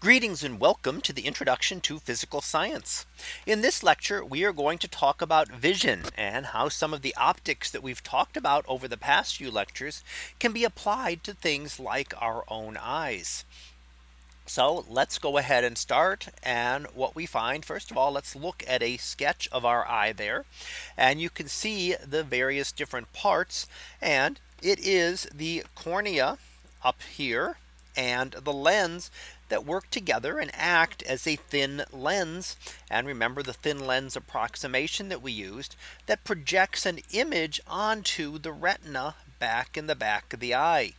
Greetings and welcome to the introduction to physical science. In this lecture, we are going to talk about vision and how some of the optics that we've talked about over the past few lectures can be applied to things like our own eyes. So let's go ahead and start. And what we find, first of all, let's look at a sketch of our eye there. And you can see the various different parts. And it is the cornea up here and the lens that work together and act as a thin lens. And remember the thin lens approximation that we used that projects an image onto the retina back in the back of the eye.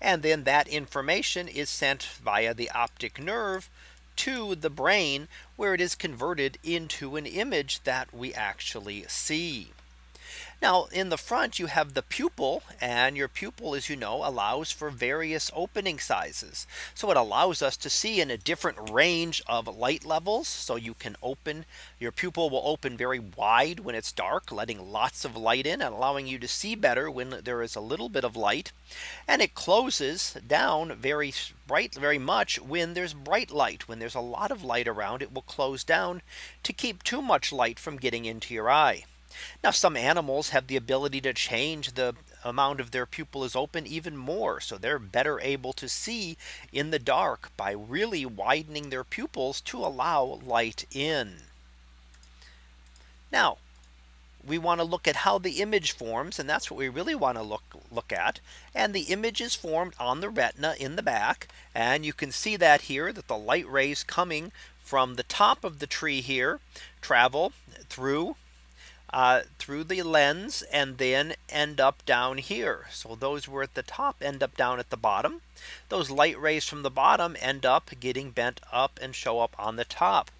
And then that information is sent via the optic nerve to the brain where it is converted into an image that we actually see. Now in the front you have the pupil and your pupil as you know allows for various opening sizes. So it allows us to see in a different range of light levels. So you can open your pupil will open very wide when it's dark letting lots of light in and allowing you to see better when there is a little bit of light. And it closes down very bright very much when there's bright light when there's a lot of light around it will close down to keep too much light from getting into your eye. Now some animals have the ability to change the amount of their pupil is open even more. So they're better able to see in the dark by really widening their pupils to allow light in. Now we want to look at how the image forms and that's what we really want to look look at and the image is formed on the retina in the back and you can see that here that the light rays coming from the top of the tree here travel through uh, through the lens and then end up down here. So those were at the top end up down at the bottom. Those light rays from the bottom end up getting bent up and show up on the top.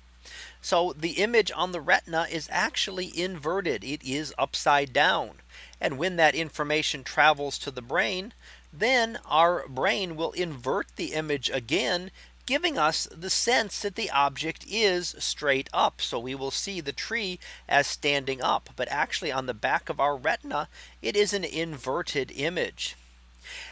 So the image on the retina is actually inverted. It is upside down. And when that information travels to the brain, then our brain will invert the image again giving us the sense that the object is straight up. So we will see the tree as standing up. But actually on the back of our retina, it is an inverted image.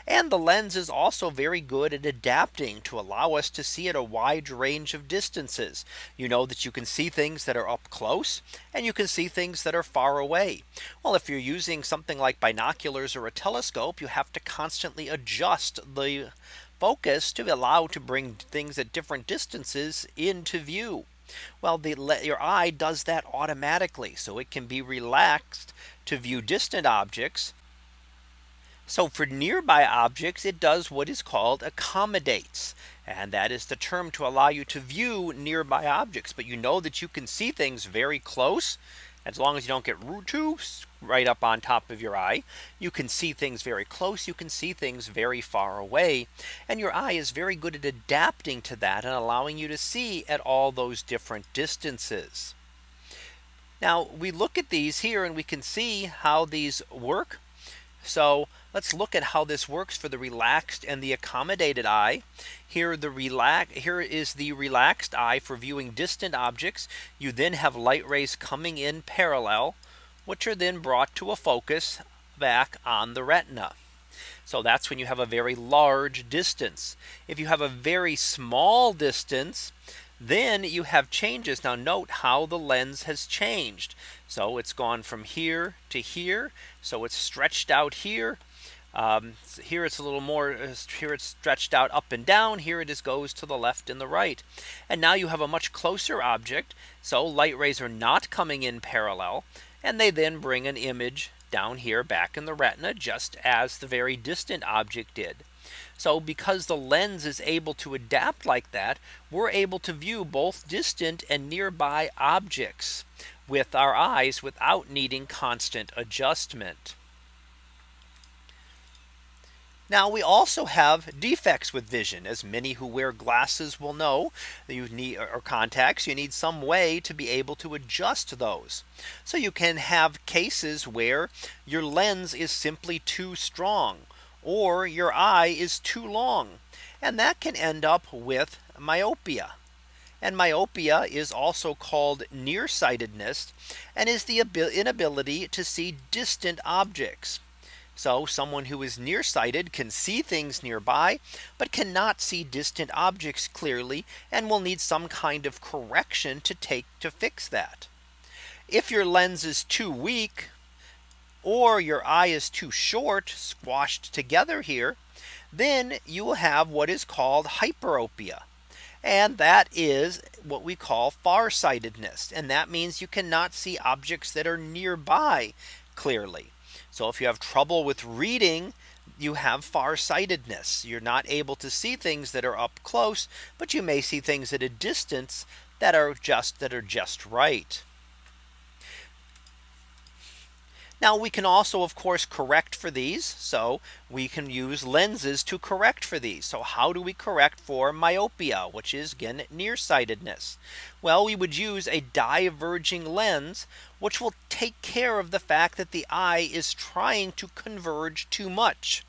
And the lens is also very good at adapting to allow us to see at a wide range of distances. You know that you can see things that are up close and you can see things that are far away. Well, if you're using something like binoculars or a telescope, you have to constantly adjust the focus to allow to bring things at different distances into view. Well, the your eye does that automatically. So it can be relaxed to view distant objects. So for nearby objects, it does what is called accommodates. And that is the term to allow you to view nearby objects. But you know that you can see things very close as long as you don't get too right up on top of your eye, you can see things very close. You can see things very far away. And your eye is very good at adapting to that and allowing you to see at all those different distances. Now we look at these here and we can see how these work. So let's look at how this works for the relaxed and the accommodated eye. Here the relax here is the relaxed eye for viewing distant objects. You then have light rays coming in parallel, which are then brought to a focus back on the retina. So that's when you have a very large distance. If you have a very small distance, then you have changes. Now note how the lens has changed. So it's gone from here to here. So it's stretched out here. Um, here it's a little more uh, here it's stretched out up and down here it is goes to the left and the right and now you have a much closer object so light rays are not coming in parallel and they then bring an image down here back in the retina just as the very distant object did so because the lens is able to adapt like that, we're able to view both distant and nearby objects with our eyes without needing constant adjustment. Now we also have defects with vision as many who wear glasses will know you need or contacts you need some way to be able to adjust those. So you can have cases where your lens is simply too strong or your eye is too long. And that can end up with myopia. And myopia is also called nearsightedness and is the inability to see distant objects. So someone who is nearsighted can see things nearby, but cannot see distant objects clearly and will need some kind of correction to take to fix that. If your lens is too weak, or your eye is too short squashed together here, then you will have what is called hyperopia. And that is what we call farsightedness. And that means you cannot see objects that are nearby clearly. So if you have trouble with reading, you have farsightedness. You're not able to see things that are up close, but you may see things at a distance that are just that are just right. Now we can also of course correct for these. So we can use lenses to correct for these. So how do we correct for myopia, which is again nearsightedness? Well, we would use a diverging lens, which will take care of the fact that the eye is trying to converge too much.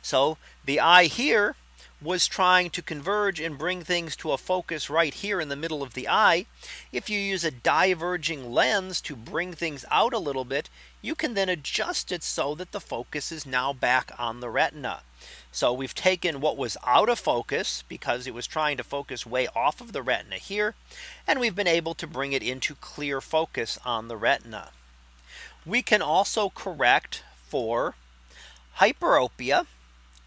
So the eye here was trying to converge and bring things to a focus right here in the middle of the eye. If you use a diverging lens to bring things out a little bit, you can then adjust it so that the focus is now back on the retina. So we've taken what was out of focus because it was trying to focus way off of the retina here. And we've been able to bring it into clear focus on the retina. We can also correct for hyperopia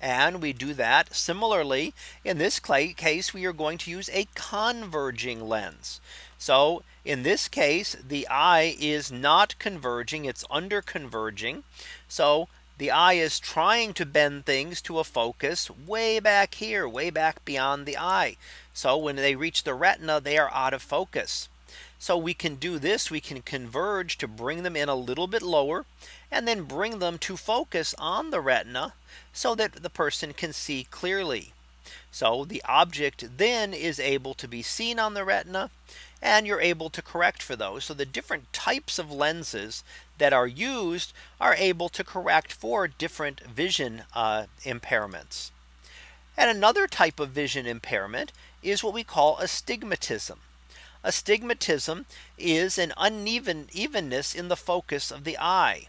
and we do that similarly. In this case, we are going to use a converging lens. So in this case, the eye is not converging, it's under converging. So the eye is trying to bend things to a focus way back here, way back beyond the eye. So when they reach the retina, they are out of focus. So we can do this. We can converge to bring them in a little bit lower and then bring them to focus on the retina so that the person can see clearly. So the object then is able to be seen on the retina and you're able to correct for those. So the different types of lenses that are used are able to correct for different vision uh, impairments. And another type of vision impairment is what we call astigmatism. Astigmatism is an uneven evenness in the focus of the eye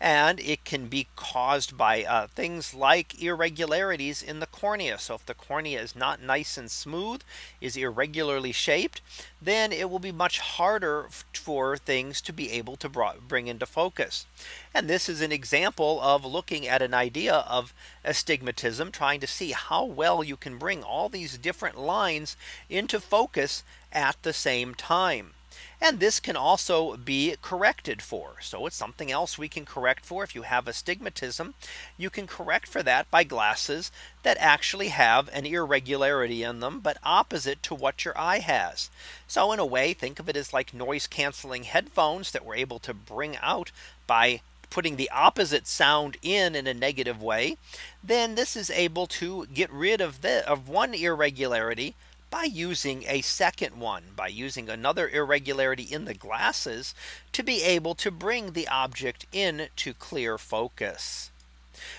and it can be caused by uh, things like irregularities in the cornea. So if the cornea is not nice and smooth is irregularly shaped, then it will be much harder for things to be able to bring into focus. And this is an example of looking at an idea of astigmatism, trying to see how well you can bring all these different lines into focus at the same time. And this can also be corrected for. So it's something else we can correct for. If you have astigmatism, you can correct for that by glasses that actually have an irregularity in them, but opposite to what your eye has. So in a way, think of it as like noise canceling headphones that we're able to bring out by putting the opposite sound in in a negative way, then this is able to get rid of the of one irregularity by using a second one by using another irregularity in the glasses to be able to bring the object in to clear focus.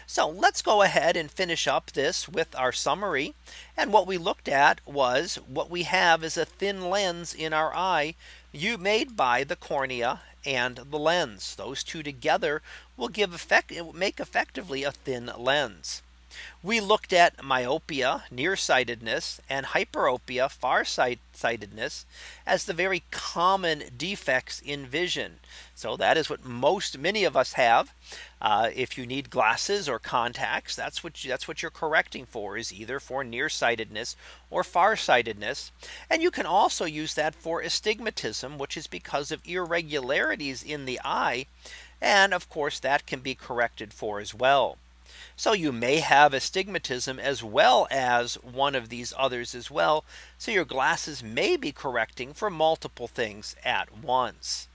So let's go ahead and finish up this with our summary. And what we looked at was what we have is a thin lens in our eye you made by the cornea and the lens. Those two together will give effect it will make effectively a thin lens. We looked at myopia, nearsightedness and hyperopia, farsightedness as the very common defects in vision. So that is what most many of us have. Uh, if you need glasses or contacts, that's what you, that's what you're correcting for is either for nearsightedness or farsightedness. And you can also use that for astigmatism, which is because of irregularities in the eye. And of course, that can be corrected for as well. So you may have astigmatism as well as one of these others as well. So your glasses may be correcting for multiple things at once.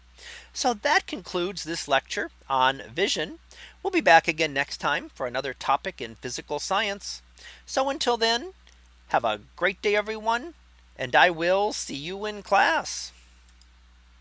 So that concludes this lecture on vision. We'll be back again next time for another topic in physical science. So until then, have a great day, everyone, and I will see you in class.